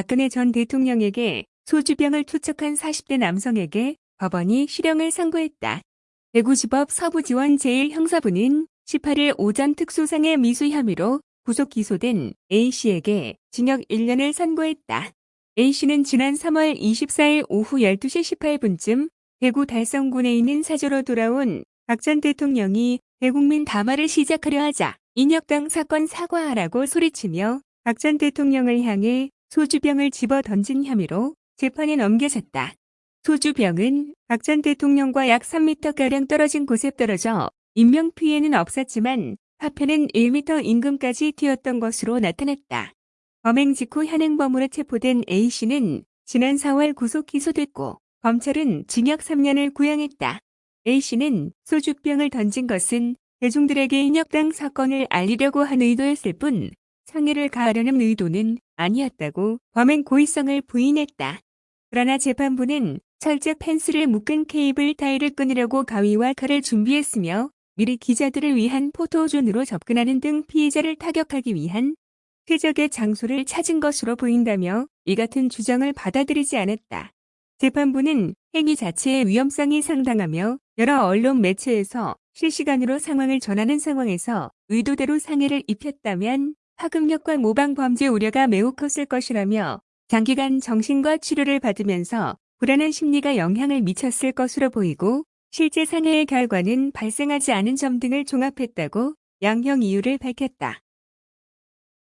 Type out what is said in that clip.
박근혜 전 대통령에게 소주병을 투척한 40대 남성에게 법원이 실형을 선고했다. 대구지법 서부지원 제1형사부는 18일 오전 특수상해 미수 혐의로 구속 기소된 A씨에게 징역 1년을 선고했다. A씨는 지난 3월 24일 오후 12시 18분쯤 대구 달성군에 있는 사저로 돌아온 박 전 대통령이 대국민 담화를 시작하려 하자 인혁당 사건 사과하라고 소리치며 박 전 대통령을 향해 소주병을 집어 던진 혐의로 재판에 넘겨졌다. 소주병은 박 전 대통령과 약 3m가량 떨어진 곳에 떨어져 인명피해는 없었지만 파편은 1m 인근까지 튀었던 것으로 나타났다. 범행 직후 현행범으로 체포된 A씨는 지난 4월 구속 기소됐고 검찰은 징역 3년을 구형했다. A씨는 소주병을 던진 것은 대중들에게 인혁당 사건을 알리려고 한 의도였을 뿐 상해를 가하려는 의도는 아니었다고 범행 고의성을 부인했다. 그러나 재판부는 철제 펜스를 묶은 케이블 타일을 끊으려고 가위와 칼을 준비했으며 미리 기자들을 위한 포토존으로 접근하는 등 피해자를 타격하기 위한 최적의 장소를 찾은 것으로 보인다며 이 같은 주장을 받아들이지 않았다. 재판부는 행위 자체의 위험성이 상당하며 여러 언론 매체에서 실시간으로 상황을 전하는 상황에서 의도대로 상해를 입혔다면 파급력과 모방 범죄 우려가 매우 컸을 것이라며 장기간 정신과 치료를 받으면서 불안한 심리가 영향을 미쳤을 것으로 보이고 실제 상해의 결과는 발생하지 않은 점 등을 종합했다고 양형 이유를 밝혔다.